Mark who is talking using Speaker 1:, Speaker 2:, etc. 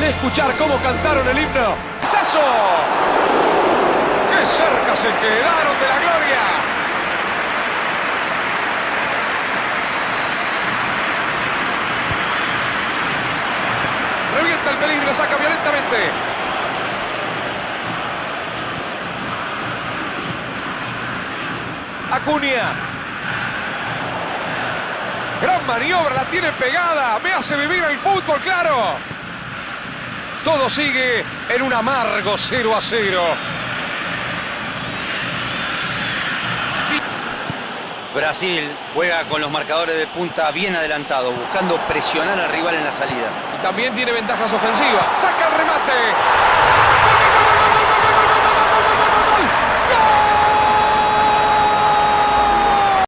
Speaker 1: escuchar cómo cantaron el himno. ¡Es eso! ¡Qué cerca se quedaron de la gloria! Revienta el peligro, saca violentamente. Acuña. Gran maniobra, la tiene pegada. Me hace vivir el fútbol, claro. Todo sigue en un amargo 0 a 0.
Speaker 2: Brasil juega con los marcadores de punta bien adelantados, buscando presionar al rival en la salida.
Speaker 1: Y también tiene ventajas ofensivas. Saca el remate.